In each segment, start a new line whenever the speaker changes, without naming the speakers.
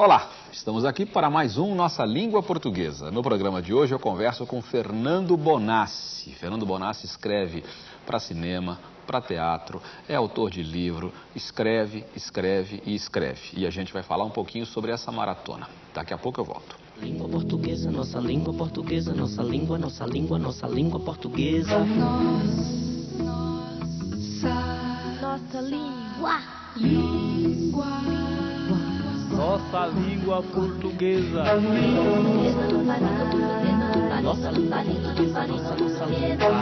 Olá, estamos aqui para mais um Nossa Língua Portuguesa. No programa de hoje eu converso com Fernando Bonassi. Fernando Bonassi escreve para cinema, para teatro, é autor de livro, escreve, escreve e escreve. E a gente vai falar um pouquinho sobre essa maratona. Daqui a pouco eu volto.
Língua portuguesa, nossa língua portuguesa, nossa língua, nossa língua, nossa língua portuguesa.
Nossa língua.
Nossa língua portuguesa.
Nossa língua portuguesa, nossa, língua.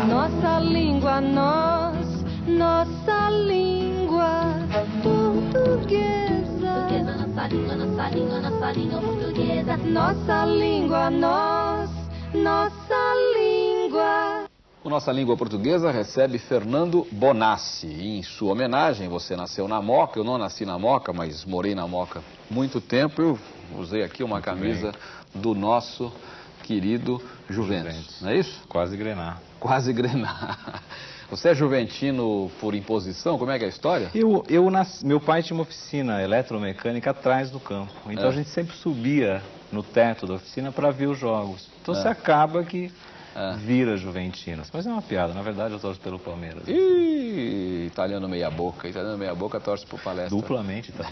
Nossa língua, nós. Nossa língua portuguesa.
Nossa língua, nossa língua, nossa língua portuguesa.
Nossa língua, nós. Nossa língua.
O Nossa Língua Portuguesa recebe Fernando Bonassi. E em sua homenagem, você nasceu na Moca, eu não nasci na Moca, mas morei na Moca muito tempo. Eu usei aqui uma camisa do nosso querido Juventus.
Juventus.
Não é isso?
Quase grenar.
Quase grenar. Você é juventino por imposição? Como é que é a história?
Eu, eu nas- meu pai tinha uma oficina eletromecânica atrás do campo. Então
É.
a gente sempre subia no teto da oficina para ver os jogos. Então
É.
você acaba que
É.
vira juventino. Mas é uma piada. Na verdade, eu torço pelo Palmeiras.
Ih, italiano meia boca. Italiano meia boca torce por palestra.
Duplamente, tá?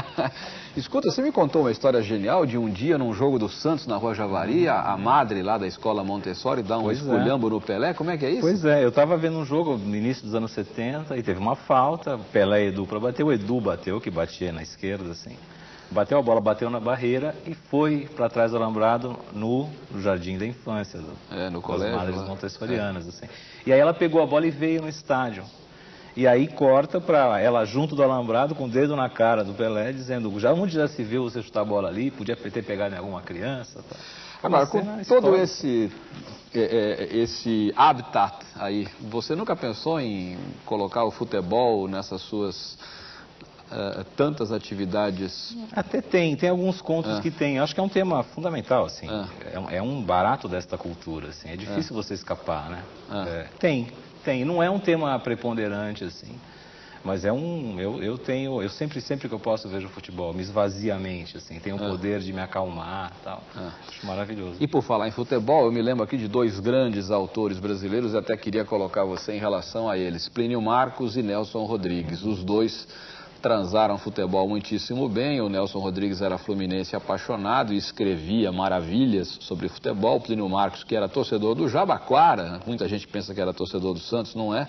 Escuta, você me contou uma história genial de um dia num jogo do Santos na Rua Javari, a, a madre lá da escola Montessori dá um
Pois é.
esculhambo no Pelé. Como é que é isso?
Pois é, eu estava vendo um jogo no início dos anos 70 e teve uma falta, Pelé e Edu para bater, o Edu bateu, que batia na esquerda, assim. Bateu a bola, bateu na barreira e foi para trás do alambrado no jardim da infância, do,
É, no
das
colégio,
madres
lá.
montessorianas, assim. E aí ela pegou a bola e veio no estádio. E aí corta para ela junto do alambrado, com o dedo na cara do Pelé, dizendo, já onde já se viu você chutar a bola ali, podia ter pegado em alguma criança. Tá.
Agora, com
cena
todo esse, é, é, esse habitat aí, você nunca pensou em colocar o futebol nessas suas tantas atividades?
Até tem, tem alguns contos
É.
que tem. Acho que é um tema fundamental, assim.
É.
É, um, é um barato desta cultura, assim. É difícil você escapar, né?
É.
Tem, tem. Não é um tema preponderante, assim. Mas é um. Eu, eu tenho. Eu sempre, sempre que eu posso vejo futebol, me esvazia a mente, assim. Tenho o poder de me acalmar tal. Acho maravilhoso.
E por falar em futebol, eu me lembro aqui de dois grandes autores brasileiros, e até queria colocar você em relação a eles, Plínio Marcos e Nelson Rodrigues. Os dois transaram futebol muitíssimo bem, o Nelson Rodrigues era fluminense apaixonado e escrevia maravilhas sobre futebol, Plínio Marcos, que era torcedor do Jabaquara, muita gente pensa que era torcedor do Santos, não é,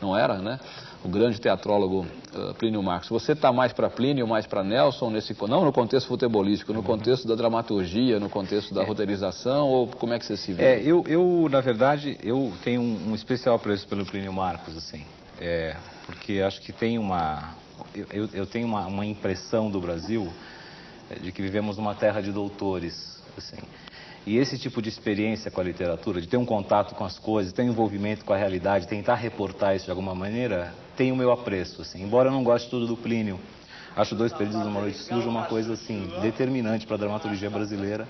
não era, né? O grande teatrólogo eh, Plínio Marcos. Você está mais para Plínio, mais para Nelson, nesse, não no contexto futebolístico, no contexto da dramaturgia, no contexto da roteirização, ou como é que você se vê?
É, eu, eu, na verdade, eu tenho um, um especial apreço pelo Plínio Marcos, assim. É, porque acho que tem uma... Eu, eu- tenho uma, uma impressão do Brasil é, de que vivemos numa terra de doutores, assim. E esse tipo de experiência com a literatura, de ter um contato com as coisas, ter um envolvimento com a realidade, tentar reportar isso de alguma maneira, tem o meu apreço, assim. Embora eu não goste tudo do Plínio, acho Dois Perdidos numa Noite Suja uma coisa, assim, determinante para a dramaturgia brasileira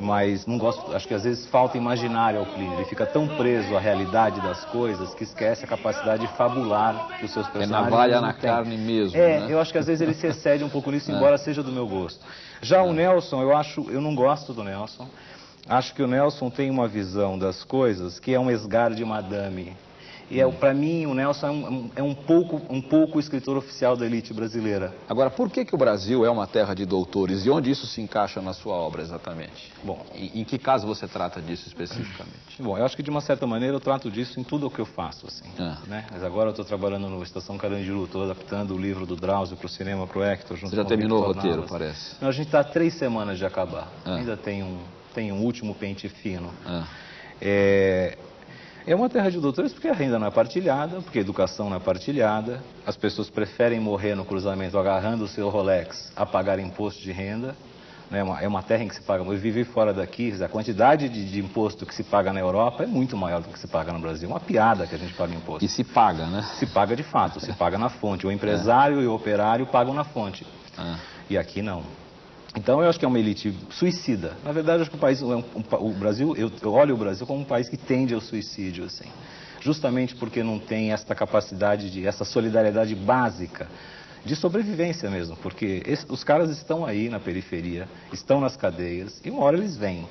mas não gosto, acho que às vezes falta imaginário ao Plínio. Ele fica tão preso à realidade das coisas que esquece a capacidade de fabular que os seus
É
personagens.
navalha
não
na
têm.
carne mesmo,
É,
né?
eu acho que às vezes ele se excede um pouco nisso, embora seja do meu gosto. Já o Nelson, eu acho, eu não gosto do Nelson. Acho que o Nelson tem uma visão das coisas que é um esgar de madame. E é, para mim, o Nelson é um, é um pouco, um pouco o escritor oficial da elite brasileira.
Agora, por que, que o Brasil é uma terra de doutores e onde isso se encaixa na sua obra exatamente?
Bom,
Em, em que caso você trata disso especificamente?
Bom, eu acho que de uma certa maneira eu trato disso em tudo o que eu faço, assim.
Ah.
Né? Mas agora eu estou trabalhando no Estação Carandiru, estou adaptando o livro do Drauzio para o cinema, para o Hector. Junto
Você já
com
terminou o roteiro,
Navas.
parece.
Não, a gente está há três semanas de acabar.
Ah.
Ainda tem um, tem um último pente fino.
Ah,
É, é uma terra de doutores porque a renda não é partilhada, porque a educação não é partilhada, as pessoas preferem morrer no cruzamento agarrando o seu Rolex a pagar imposto de renda. né? É uma, é uma terra em que se paga. Eu vivi fora daqui, a quantidade de, de imposto que se paga na Europa é muito maior do que se paga no Brasil. É uma piada que a gente paga imposto.
E se paga, né?
Se paga de fato, se paga na fonte. O empresário e o operário pagam na fonte.
Ah,
E aqui não. Então eu acho que é uma elite suicida. Na verdade, eu acho que o país, é o Brasil, eu, olho o Brasil como um país que tende ao suicídio, assim. Justamente porque não tem essa capacidade de, essa solidariedade básica de sobrevivência mesmo, porque os caras estão aí na periferia, estão nas cadeias e uma hora eles vêm.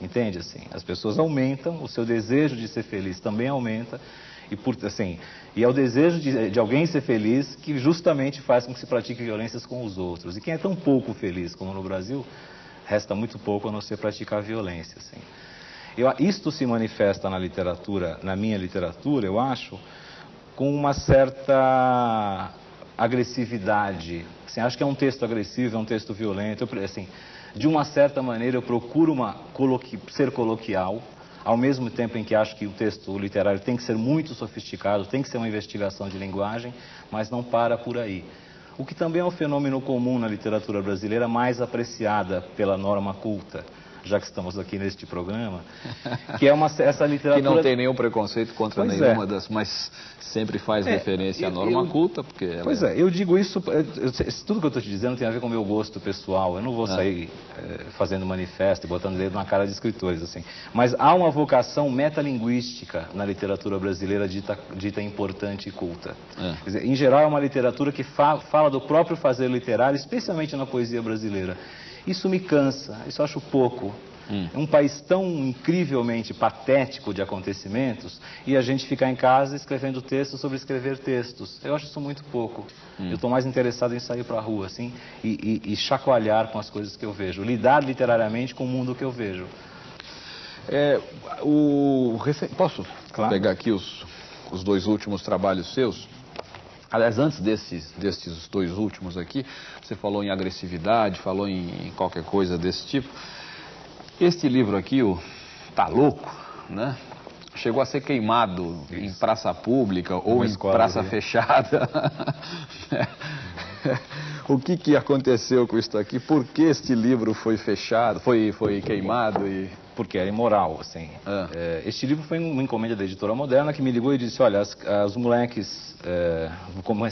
Entende assim? As pessoas aumentam, o seu desejo de ser feliz também aumenta e por assim, e é o desejo de, de, alguém ser feliz que justamente faz com que se pratique violências com os outros. E quem é tão pouco feliz como no Brasil, resta muito pouco a não ser praticar violência, assim. Eu, isto se manifesta na literatura, na minha literatura, eu acho, com uma certa agressividade. Assim, acho que é um texto agressivo, é um texto violento. Eu, assim, de uma certa maneira, eu procuro uma, coloqui, ser coloquial, ao mesmo tempo em que acho que o texto literário tem que ser muito sofisticado, tem que ser uma investigação de linguagem, mas não para por aí. O que também é um fenômeno comum na literatura brasileira, mais apreciada pela norma culta já que estamos aqui neste programa, que é uma, essa literatura...
Que não tem nenhum preconceito contra pois nenhuma é. das, mas sempre faz é, referência à norma eu, culta, porque
Pois é... é, eu digo isso, eu, eu, tudo que eu estou te dizendo tem a ver com o meu gosto pessoal, eu não vou ah. sair é, fazendo manifesto e botando dedo na cara de escritores, assim. Mas há uma vocação metalinguística na literatura brasileira dita, dita importante e culta. É. Dizer, em geral é uma literatura que fa, fala do próprio fazer literário, especialmente na poesia brasileira. Isso me cansa, isso eu acho pouco. Hum. É um país tão incrivelmente patético de acontecimentos e a gente ficar em casa escrevendo textos sobre escrever textos. Eu acho isso muito pouco. Hum. Eu estou mais interessado em sair para a rua, assim, e, e, e, chacoalhar com as coisas que eu vejo, lidar literariamente com o mundo que eu vejo.
É, o, posso claro. pegar aqui os, os dois últimos trabalhos seus? Aliás, antes desses, desses dois últimos aqui, você falou em agressividade, falou em, em qualquer coisa desse tipo. Este livro aqui, o Tá Louco, né? Chegou a ser queimado Isso. em praça pública ou em praça fechada. o que, que aconteceu com isso aqui? Por que este livro foi fechado, foi, foi queimado e
porque era imoral, assim. Ah. É, este livro foi uma encomenda da editora moderna que me ligou e disse, olha, as, os moleques é,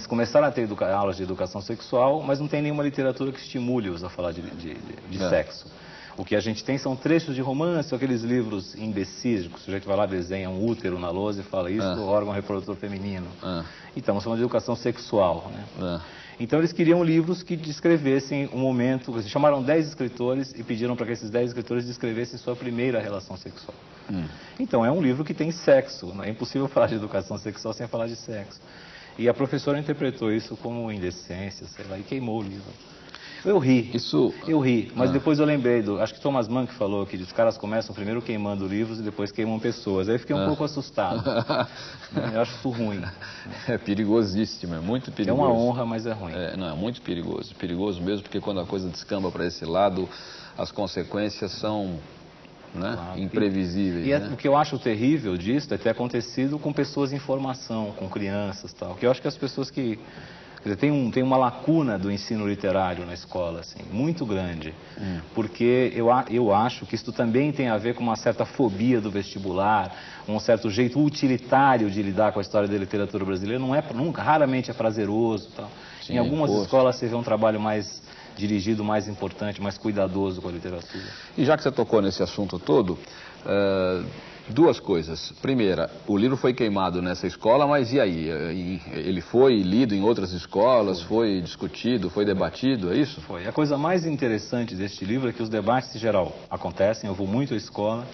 começaram a ter aulas de educação sexual, mas não tem nenhuma literatura que estimule-os a falar de, de, de é. sexo. O que a gente tem são trechos de romance, aqueles livros imbecis, que o sujeito vai lá, desenha um útero na lousa e fala isso, ah. órgão reprodutor feminino. Ah. Então, estamos falando de educação sexual, né? Ah. Então eles queriam livros que descrevessem um momento, eles chamaram 10 escritores e pediram para que esses 10 escritores descrevessem sua primeira relação sexual. Hum. Então é um livro que tem sexo, não é impossível falar de educação sexual sem falar de sexo. E a professora interpretou isso como indecência, sei lá, e queimou o livro. Eu ri. Isso... Eu ri, mas ah. depois eu lembrei do. Acho que Thomas Mann que falou que os caras começam primeiro queimando livros e depois queimam pessoas. Aí eu fiquei um ah. pouco assustado. eu acho isso ruim.
É perigosíssimo, é muito perigoso.
É uma honra, mas é ruim.
É, não, é muito perigoso. Perigoso mesmo, porque quando a coisa descamba para esse lado, as consequências são né? Claro. imprevisíveis.
E,
e
é, né? o que eu acho terrível disso é ter acontecido com pessoas em formação, com crianças tal. Que eu acho que as pessoas que dizer, tem, um, tem uma lacuna do ensino literário na escola, assim, muito grande. Hum. Porque eu, eu acho que isso também tem a ver com uma certa fobia do vestibular, um certo jeito utilitário de lidar com a história da literatura brasileira. Não é, nunca, raramente é prazeroso. Tal. Sim, em algumas poxa. escolas você vê um trabalho mais dirigido, mais importante, mais cuidadoso com a literatura.
E já que você tocou nesse assunto todo, uh, Duas coisas. Primeira, o livro foi queimado nessa escola, mas e aí? Ele foi lido em outras escolas, foi discutido, foi debatido, é isso?
Foi. A coisa mais interessante deste livro é que os debates em geral acontecem, eu vou muito à escola,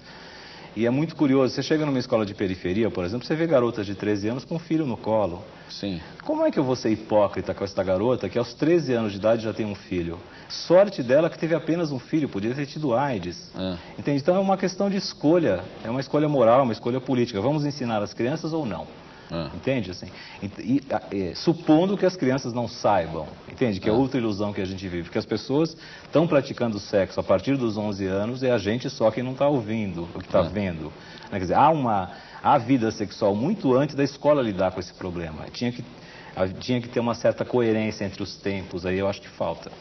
e é muito curioso, você chega numa escola de periferia, por exemplo, você vê garotas de 13 anos com um filho no colo.
Sim.
Como é que eu vou ser hipócrita com essa garota que aos 13 anos de idade já tem um filho? Sorte dela que teve apenas um filho, podia ter tido AIDS. É. Entende? Então é uma questão de escolha, é uma escolha moral, uma escolha política. Vamos ensinar as crianças ou não? Ah. Entende? Assim, e, e, supondo que as crianças não saibam, entende? Que é ah. outra ilusão que a gente vive. Porque as pessoas estão praticando sexo a partir dos 11 anos e a gente só que não está ouvindo, o que está ah. vendo. Né? Quer dizer, há uma há vida sexual muito antes da escola lidar com esse problema. Tinha que, tinha que ter uma certa coerência entre os tempos, aí eu acho que falta.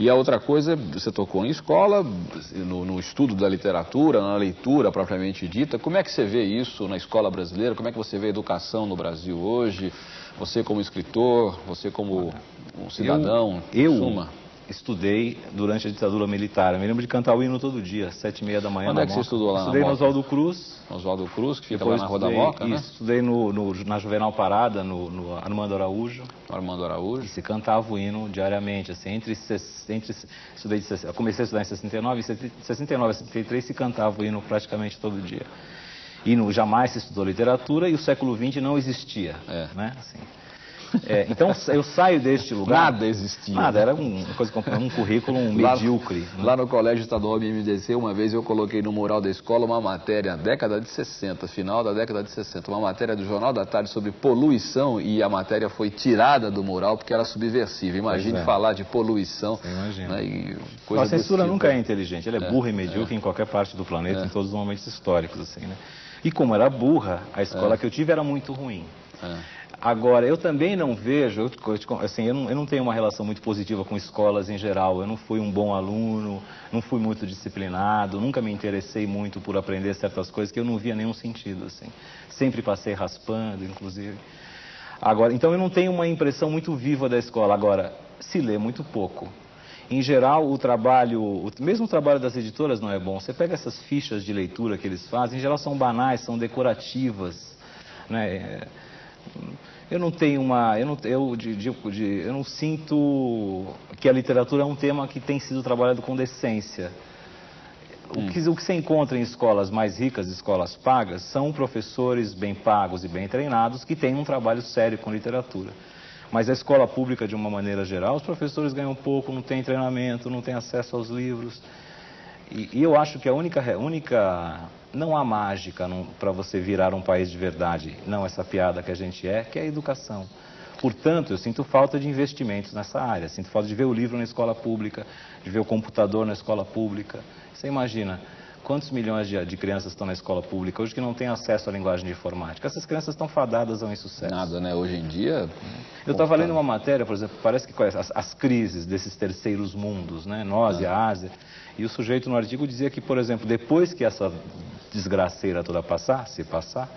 E a outra coisa, você tocou em escola, no, no, estudo da literatura, na leitura propriamente dita. Como é que você vê isso na escola brasileira? Como é que você vê a educação no Brasil hoje? Você como escritor, você como um cidadão,
eu, eu estudei durante a ditadura militar. Eu me lembro de cantar o hino todo dia, sete e meia da manhã.
Onde é que você estudou lá
Estudei no? Oswaldo Cruz.
Oswaldo Cruz, que fica
Depois
lá na Rua da
estudei-
Moca, né?
Estudei no, no- na Juvenal Parada, no, no Armando Araújo.
Armando
E
Araújo.
se cantava o hino diariamente, assim, entre, entre estudei de, comecei a estudar em 69, e 69 e 73 se cantava o hino praticamente todo dia. E no, jamais se estudou literatura e o século XX não existia,
É.
né? Assim. É, então eu saio deste lugar...
Nada existia.
Nada, era um, uma coisa, um currículo
Lá-
medíocre. né?
Lá no Colégio Estadual MMDC, uma vez eu coloquei no mural da escola uma matéria, década de 60, final da década de 60, uma matéria do Jornal da Tarde sobre poluição e a matéria foi tirada do mural porque era subversiva. Imagine
é.
falar de poluição.
Imagina.
Né,
a censura
tipo.
nunca é inteligente, ela é, burra e medíocre em qualquer parte do planeta,
É.
em todos os momentos históricos, assim, né? E como era burra, a escola
É.
que eu tive era muito ruim.
É.
Agora, eu também não vejo, eu, assim, eu não, eu não tenho uma relação muito positiva com escolas em geral. Eu não fui um bom aluno, não fui muito disciplinado, nunca me interessei muito por aprender certas coisas que eu não via nenhum sentido, assim. Sempre passei raspando, inclusive. Agora, então eu não tenho uma impressão muito viva da escola. Agora, se lê muito pouco. Em geral, o trabalho, o- mesmo o trabalho das editoras não é bom. Você pega essas fichas de leitura que eles fazem, em geral são banais, são decorativas, né? É, Eu não tenho uma, eu não, eu, de- de- de- eu não sinto que a literatura é um tema que tem sido trabalhado com decência. O que, o que se encontra em escolas mais ricas, escolas pagas, são professores bem pagos e bem treinados que têm um trabalho sério com literatura. Mas a escola pública, de uma maneira geral, os professores ganham pouco, não têm treinamento, não têm acesso aos livros. E, e eu acho que a única, única não há mágica para você virar um país de verdade, não essa piada que a gente é, que é a educação. Portanto, eu sinto falta de investimentos nessa área, sinto falta de ver o livro na escola pública, de ver o computador na escola pública. Você imagina quantos milhões de, de crianças estão na escola pública hoje que não têm acesso à linguagem de informática? Essas crianças estão fadadas ao insucesso.
Nada, né? Hoje em dia.
Eu estava lendo uma matéria, por exemplo, parece que as, as crises desses terceiros mundos, né? Nós e a Ásia. E o sujeito no artigo dizia que, por exemplo, depois que essa desgraceira toda passar, se passar,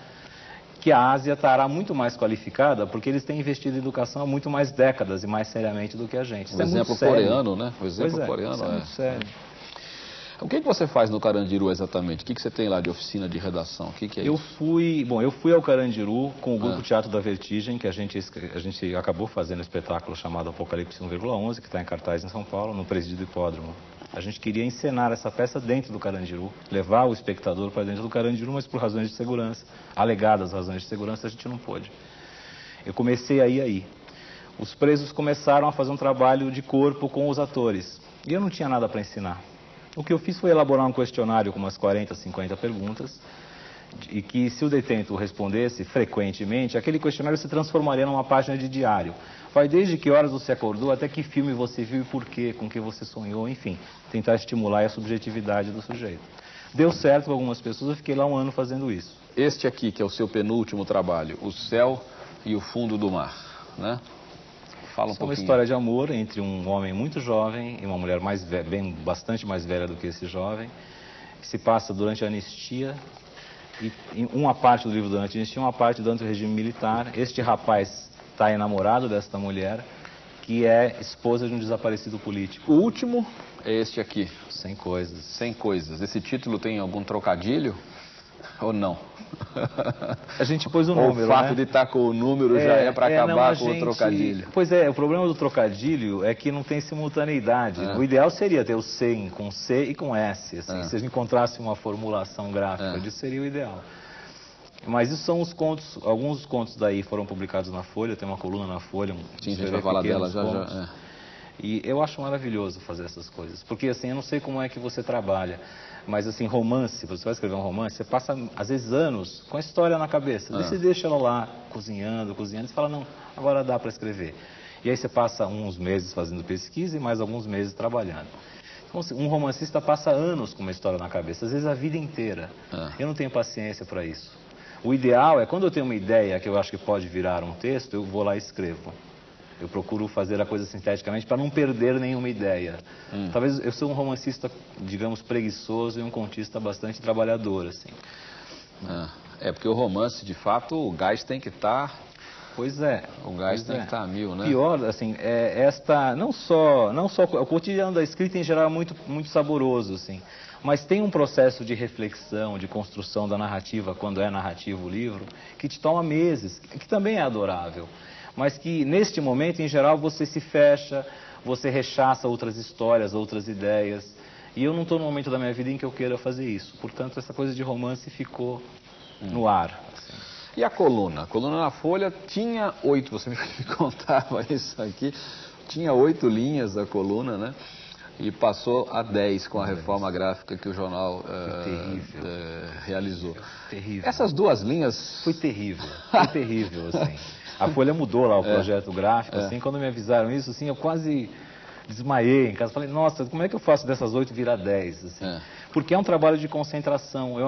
que a Ásia estará muito mais qualificada porque eles têm investido em educação há muito mais décadas e mais seriamente do que a gente. Isso
O
é
exemplo coreano, né? O exemplo
é,
coreano
isso é
é.
muito sério.
O que, que você faz no Carandiru exatamente? O que, que você tem lá de oficina de redação? O que, que é
Eu
isso?
fui, bom, eu fui ao Carandiru com o grupo
Ah.
Teatro da Vertigem, que a gente, a gente acabou fazendo um espetáculo chamado Apocalipse 1,11, que está em cartaz em São Paulo, no Presídio do Hipódromo. A gente queria encenar essa peça dentro do Carandiru, levar o espectador para dentro do Carandiru, mas por razões de segurança, alegadas razões de segurança, a gente não pôde. Eu comecei aí aí. Os presos começaram a fazer um trabalho de corpo com os atores. E eu não tinha nada para ensinar. O que eu fiz foi elaborar um questionário com umas 40, 50 perguntas, e que se o detento respondesse frequentemente, aquele questionário se transformaria numa página de diário. Vai desde que horas você acordou, até que filme você viu e por quê, com que você sonhou, enfim, tentar estimular a subjetividade do sujeito. Deu certo com algumas pessoas, eu fiquei lá um ano fazendo isso.
Este aqui, que é o seu penúltimo trabalho, O Céu e o Fundo do Mar, né? Fala um
é uma história de amor entre um homem muito jovem e uma mulher mais ve- bem, bastante mais velha do que esse jovem, que se passa durante a anistia. E em uma parte do livro durante a anistia, uma parte durante o regime militar. Este rapaz está enamorado desta mulher, que é esposa de um desaparecido político.
O último é este aqui,
Sem coisas.
Sem Coisas. Esse título tem algum trocadilho ou não?
A gente pôs o número,
o fato
né?
de estar com o número já é para
não,
acabar
a
com
gente-
o trocadilho.
Pois é, o problema do trocadilho é que não tem simultaneidade.
É.
O ideal seria ter o C com C e com S. Assim,
É.
Se a gente encontrasse uma formulação gráfica
É.
disso, seria o ideal. Mas isso são os contos, alguns dos contos daí foram publicados na Folha, tem uma coluna na Folha. Um,
Sim, a gente vai falar dela já já.
E eu acho maravilhoso fazer essas coisas. Porque assim, eu não sei como é que você trabalha. Mas assim, romance, você vai escrever um romance, você passa às vezes anos com a história na cabeça.
Ah.
você deixa ela lá, cozinhando, cozinhando, e fala, não, agora dá para escrever. E aí você passa uns meses fazendo pesquisa e mais alguns meses trabalhando. Então, assim, um romancista passa anos com uma história na cabeça, às vezes a vida inteira.
Ah.
Eu não tenho paciência para isso. O ideal é quando eu tenho uma ideia que eu acho que pode virar um texto, eu vou lá e escrevo. Eu procuro fazer a coisa sinteticamente para não perder nenhuma ideia.
Hum.
Talvez eu sou um romancista, digamos, preguiçoso e um contista bastante trabalhador, assim.
É, É, porque o romance, de fato, o gás tem que estar
Pois é.
O gás tem
é.
que estar a mil, né?
Pior, assim, é esta, não só, não só, o cotidiano da escrita em geral é muito, muito saboroso, assim, mas tem um processo de reflexão, de construção da narrativa, quando é narrativo o livro, que te toma meses, que também é adorável, mas que neste momento, em geral, você se fecha, você rechaça outras histórias, outras ideias, e eu não estou no momento da minha vida em que eu queira fazer isso, portanto, essa coisa de romance ficou no ar. assim.
E a coluna? A coluna na Folha tinha oito, você me contava isso aqui, tinha oito linhas a coluna, né? E passou a dez com a reforma gráfica que o jornal eh,
terrível.
eh, realizou.
Terrível.
Essas duas linhas
Foi terrível, foi terrível, assim. A Folha mudou lá o projeto gráfico, assim, quando me avisaram isso, assim, eu quase desmaiei em casa. Falei, nossa, como é que eu faço dessas oito virar dez, assim?
É.
Porque é um trabalho de concentração, eu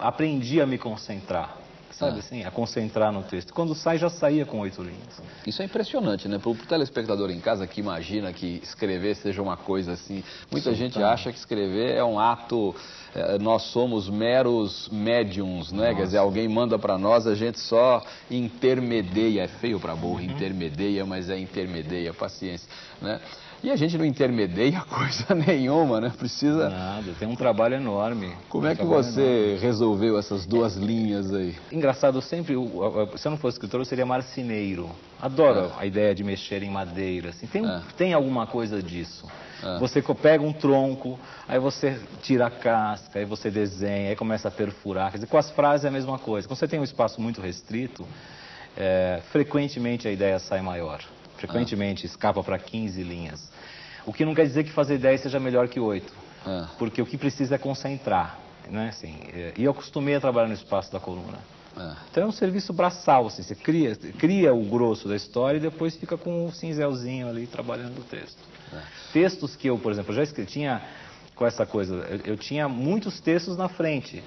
aprendi a me concentrar, sabe
É.
assim? A concentrar no texto. Quando sai, já saía com oito linhas.
Isso é impressionante, né? Para o telespectador em casa que imagina que escrever seja uma coisa assim. Muita gente acha que escrever é um ato. eh, nós somos meros médiums, né? Quer dizer, alguém manda para nós, a gente só intermedia. É feio para burro, intermedia, mas é intermedia, paciência, né? E a gente não intermedia coisa nenhuma, né? Precisa.
Nada, tem um trabalho enorme.
Como é
Um
que
trabalho
você resolveu essas duas linhas aí?
Engraçado, sempre, se eu não fosse escritor, eu seria marceneiro. Adoro a ideia de mexer em madeira. Assim. Tem,
É.
tem alguma coisa disso.
É.
Você pega um tronco, aí você tira a casca, aí você desenha, aí começa a perfurar. Quer dizer, com as frases é a mesma coisa. Quando você tem um espaço muito restrito, é, frequentemente a ideia sai maior. Frequentemente escapa para 15 linhas. O que não quer dizer que fazer 10 seja melhor que 8.
É.
Porque o que precisa é concentrar. Né? Assim, é, e eu acostumei a trabalhar no espaço da coluna.
É.
Então é um serviço braçal, assim, você cria, cria o grosso da história e depois fica com o cinzelzinho ali trabalhando o texto. Textos que eu, por exemplo, já escrevi, tinha com essa coisa, eu, eu tinha muitos textos na frente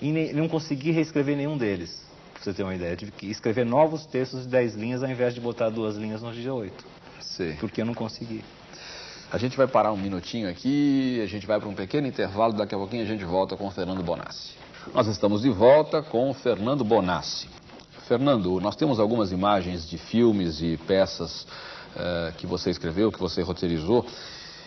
e ne- não consegui reescrever nenhum deles, pra você ter uma ideia. Eu tive que escrever novos textos de 10 linhas ao invés de botar duas linhas no dia 8,
Sei.
porque eu não consegui.
A gente vai parar um minutinho aqui, a gente vai para um pequeno intervalo, daqui a pouquinho a gente volta com o Fernando Bonassi. Nós estamos de volta com o Fernando Bonassi. Fernando, nós temos algumas imagens de filmes e peças eh, que você escreveu, que você roteirizou.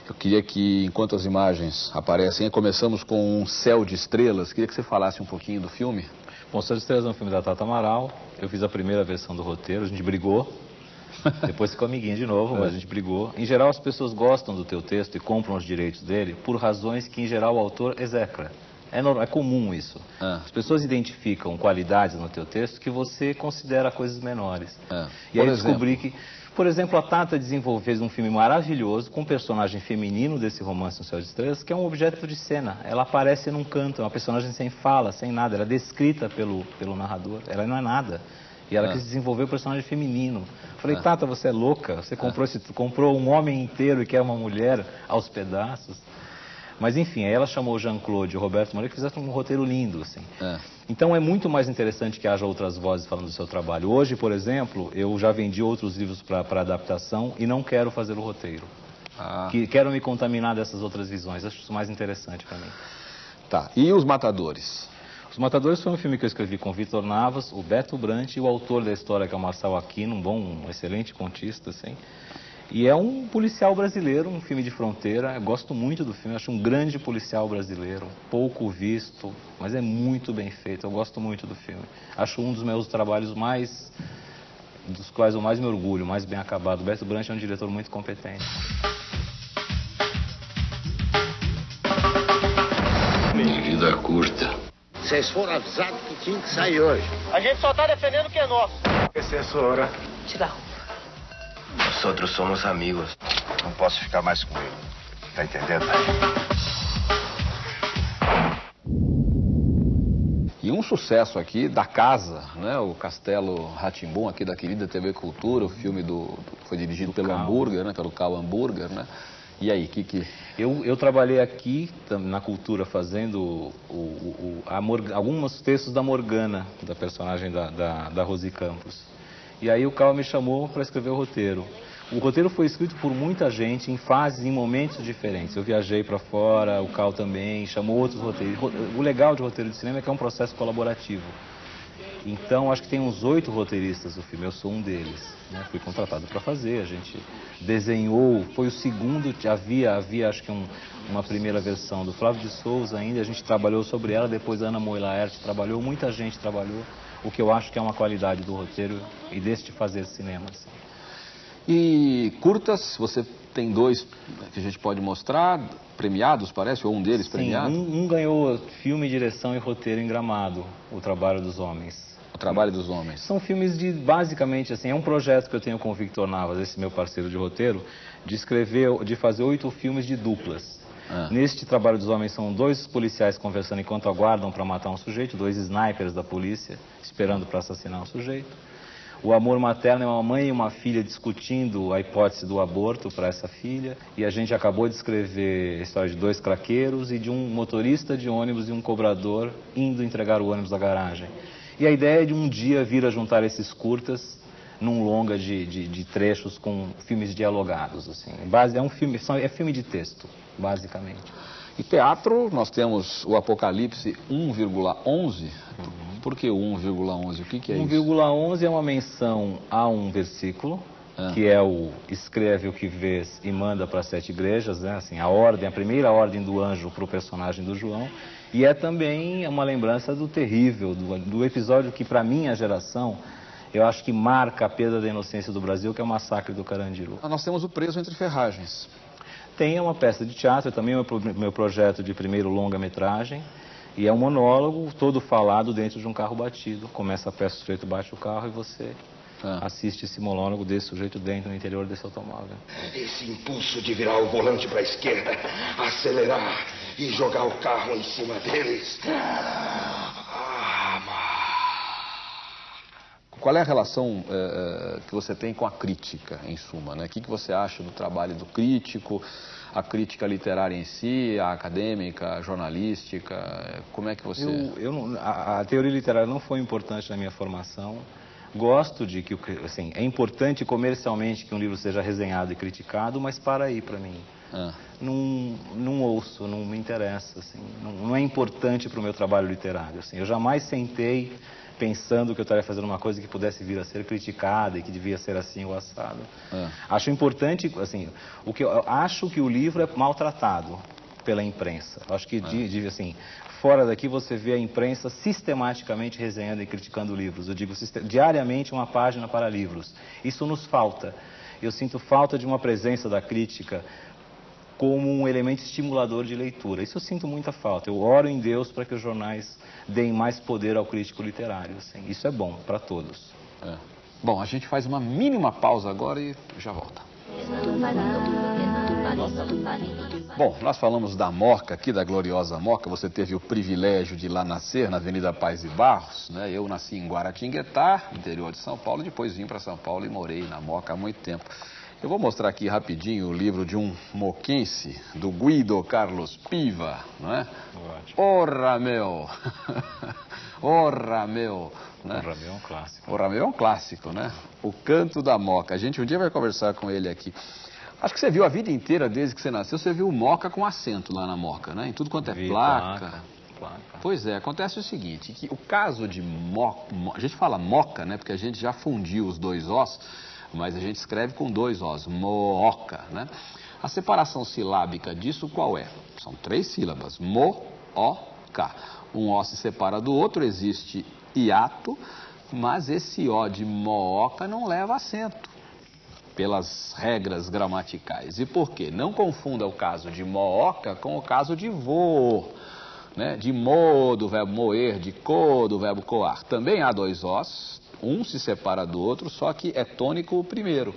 Eu queria que, enquanto as imagens aparecem, começamos com um céu de estrelas. Queria que você falasse um pouquinho do filme.
Bom, de Estrelas é um filme da Tata Amaral. Eu fiz a primeira versão do roteiro, a gente brigou. Depois ficou amiguinho de novo, mas a gente brigou. Em geral, as pessoas gostam do teu texto e compram os direitos dele por razões que, em geral, o autor execra. É, normal, é comum isso.
Ah.
As pessoas identificam qualidades no teu texto que você considera coisas menores.
Ah.
E aí
exemplo?
descobri que, por exemplo, a Tata desenvolveu um filme maravilhoso com um personagem feminino desse romance No Céu de Estrelas, que é um objeto de cena. Ela aparece num canto, é uma personagem sem fala, sem nada. Ela é descrita pelo, pelo narrador. Ela não é nada. E ela
Ah.
quis desenvolver o personagem feminino. Falei, Tata, você é louca? Você comprou, esse, comprou um homem inteiro e quer uma mulher aos pedaços? Mas enfim, aí ela chamou o Jean-Claude e o Roberto Moreira que fizeram um roteiro lindo, assim.
É.
Então é muito mais interessante que haja outras vozes falando do seu trabalho. Hoje, por exemplo, eu já vendi outros livros para adaptação e não quero fazer o roteiro.
Ah,
Que quero me contaminar dessas outras visões. Acho isso mais interessante para mim.
tá. E os Matadores?
Os Matadores foi um filme que eu escrevi com o Vitor Navas, o Beto Brant e o autor da história, que é o Marcel Aquino, um bom, um excelente contista, assim. E é um policial brasileiro, um filme de fronteira. Eu gosto muito do filme, acho um grande policial brasileiro, pouco visto, mas é muito bem feito. Eu gosto muito do filme. Acho um dos meus trabalhos mais dos quais eu mais me orgulho, mais bem acabado. O Beto Brant é um diretor muito competente.
Vida curta.
Vocês foram avisados que tinha que sair hoje.
A gente só tá defendendo o que é nosso.
Assessora.
Tira a roupa.
Nós outros somos amigos.
Não posso ficar mais com ele. Tá entendendo?
E um sucesso aqui da casa, né? O Castelo Ratimbum, aqui da querida TV Cultura, o filme do, do- foi dirigido pelo
Cal.
Hambúrguer, né? Pelo Cal Hambúrguer, né? E aí, que que
Eu, eu trabalhei aqui na cultura fazendo o, o- alguns textos da Morgana, da personagem da, da, da Rosi Campos. E aí o Cal me chamou para escrever o roteiro. O roteiro foi escrito por muita gente em fases, em momentos diferentes. Eu viajei para fora, o Cal também, chamou outros roteiristas. O legal de roteiro de cinema é que é um processo colaborativo. Então, acho que tem uns oito roteiristas do filme, eu sou um deles. Né? Fui contratado para fazer, a gente desenhou, foi o segundo, havia, havia acho que um, uma primeira versão do Flávio de Souza ainda, a gente trabalhou sobre ela, depois a Ana Moilaert trabalhou, muita gente trabalhou, o que eu acho que é uma qualidade do roteiro e deste fazer cinema. Assim.
E curtas, você tem dois que a gente pode mostrar, premiados, parece, ou um deles
Sim,
premiado?
Um, um ganhou filme, direção e roteiro em Gramado, O Trabalho dos Homens.
O Trabalho dos Homens.
São filmes de, basicamente, assim, é um projeto que eu tenho com o Victor Navas, esse meu parceiro de roteiro, de escrever, de fazer oito filmes de duplas.
Ah.
Neste Trabalho dos Homens são dois policiais conversando enquanto aguardam para matar um sujeito, dois snipers da polícia esperando para assassinar um sujeito. O amor materno é uma mãe e uma filha discutindo a hipótese do aborto para essa filha. E a gente acabou de escrever a história de dois craqueiros e de um motorista de ônibus e um cobrador indo entregar o ônibus da garagem. E a ideia é de um dia vir a juntar esses curtas num longa de, de, de trechos com filmes dialogados. Assim. Base, é um filme, é filme de texto, basicamente.
E teatro, nós temos o Apocalipse 1,11. Por que o 1,11? O que, que é isso?
1,11 é uma menção a um versículo,
Ah.
que é o escreve o que vês e manda para sete igrejas, né? Assim, a ordem, a primeira ordem do anjo para o personagem do João. E é também uma lembrança do terrível, do, do episódio que, para minha geração, eu acho que marca a perda da inocência do Brasil, que é o massacre do Carandiru.
Nós temos o Preso Entre Ferragens.
Tem uma peça de teatro, também é o meu, meu projeto de primeiro longa-metragem. E é um monólogo todo falado dentro de um carro batido. Começa a peça, o sujeito bate o carro e você
Ah.
assiste esse monólogo desse sujeito dentro, no interior desse automóvel.
Esse impulso de virar o volante para a esquerda, acelerar e jogar o carro em cima deles. Ah,
Qual é a relação eh, eh, que você tem com a crítica, em suma? Né? O que, que você acha do trabalho do crítico, a crítica literária em si, a acadêmica, a jornalística? Como é que você...
Eu, eu não- a, a teoria literária não foi importante na minha formação. Gosto de que, assim, é importante comercialmente que um livro seja resenhado e criticado, mas para aí para mim.
Ah.
Não, não ouço, não me interessa, assim, não, não é importante para o meu trabalho literário. Assim, eu jamais sentei pensando que eu estaria fazendo uma coisa que pudesse vir a ser criticada e que devia ser assim ou assado.
Ah.
Acho importante, assim, o que eu, acho que o livro é maltratado pela imprensa. Acho que, de, de, assim, fora daqui você vê a imprensa sistematicamente resenhando e criticando livros. Eu digo diariamente uma página para livros. Isso nos falta. Eu sinto falta de uma presença da crítica como um elemento estimulador de leitura. Isso eu sinto muita falta. Eu oro em Deus para que os jornais deem mais poder ao crítico literário. assim. Isso é bom para todos.
É. Bom, a gente faz uma mínima pausa agora e já volta. Bom, nós falamos da Moca aqui, da gloriosa Moca. Você teve o privilégio de lá nascer na Avenida Paz e Barros, né? Eu nasci em Guaratinguetá, interior de São Paulo, depois vim para São Paulo e morei na Moca há muito tempo. Eu vou mostrar aqui rapidinho o livro de um moquense, do Guido Carlos Piva, não é? Ora, meu! Ora, meu! Né?
O Ramiro é um clássico.
O Ramiro é um clássico, né? O canto da Moca. A gente um dia vai conversar com ele aqui. Acho que você viu a vida inteira, desde que você nasceu, você viu Moca com acento lá na Moca, né? Em tudo quanto é
Vi
placa.
placa, placa.
Pois é, acontece o seguinte, que o caso de Moca, a gente fala Moca, né? Porque a gente já fundiu os dois Os, mas a gente escreve com dois Os, Mooca, né? A separação silábica disso qual é? São três sílabas, Mo-O-K. Um O se separa do outro, existe hiato, mas esse O de Mooca não leva acento pelas regras gramaticais. E por quê? Não confunda o caso de mooca com o caso de voo. Né? De mo, do verbo moer, de co, do verbo coar. Também há dois os, um se separa do outro, só que é tônico o primeiro.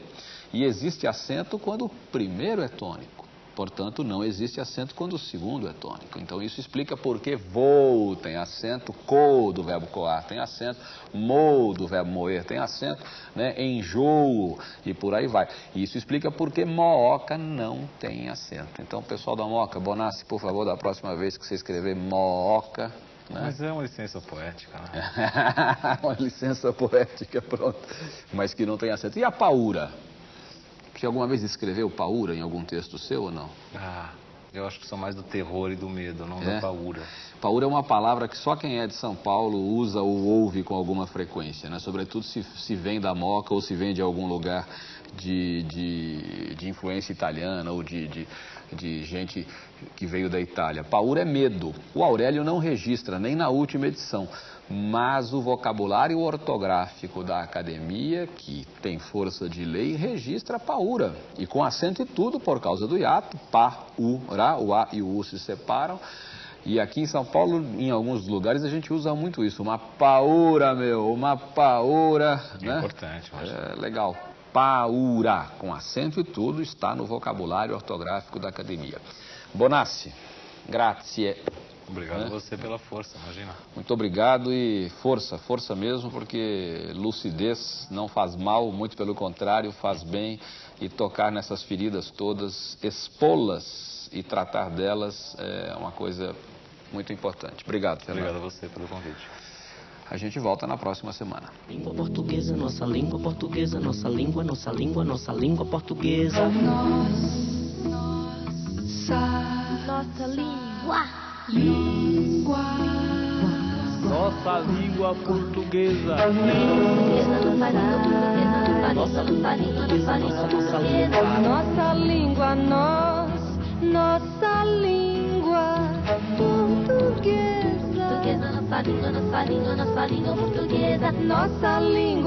E existe acento quando o primeiro é tônico. Portanto, não existe acento quando o segundo é tônico. Então, isso explica por que voo tem acento, co do verbo coar tem acento, mo do verbo moer tem acento, né? enjoo e por aí vai. Isso explica por que mooca não tem acento. Então, pessoal da Moca, Bonassi, por favor, da próxima vez que você escrever mooca, né?
Mas é uma licença poética, né?
Uma licença poética, pronto. Mas que não tem acento. E a paura? Você alguma vez escreveu paura em algum texto seu ou não?
Ah, Eu acho que são mais do terror e do medo, não
É?
da paura.
Paura é uma palavra que só quem é de São Paulo usa ou ouve com alguma frequência, né? Sobretudo se, se vem da Moca ou se vem de algum lugar de, de, de influência italiana ou de, de, de gente que veio da Itália. Paura é medo. O Aurélio não registra, nem na última edição. Mas o vocabulário ortográfico da academia, que tem força de lei, registra paura. E com acento e tudo, por causa do hiato, pa, u, ra, o a e o u se separam. E aqui em São Paulo, em alguns lugares, a gente usa muito isso. Uma paura, meu, uma paura.
É
né?
importante, mas...
É legal. Paura, com acento e tudo, está no vocabulário ortográfico da academia. Bonassi, grazie.
Obrigado
É.
a você pela força, imagina.
Muito obrigado e força, força mesmo, porque lucidez não faz mal, muito pelo contrário, faz bem. E tocar nessas feridas todas, expô-las e tratar delas é uma coisa muito importante. Obrigado, Fernando.
Obrigado a você pelo convite.
A gente volta na próxima semana.
Língua portuguesa, nossa língua portuguesa, nossa língua, nossa língua, nossa língua portuguesa.
Nossa língua.
Língua.
Nossa língua portuguesa.
Nossa língua, nossa língua, nossa língua, nossa língua portuguesa.
Nossa língua, nós, nossa língua portuguesa.
Portuguesa, nossa língua, nossa língua, nossa língua portuguesa.
Nossa língua.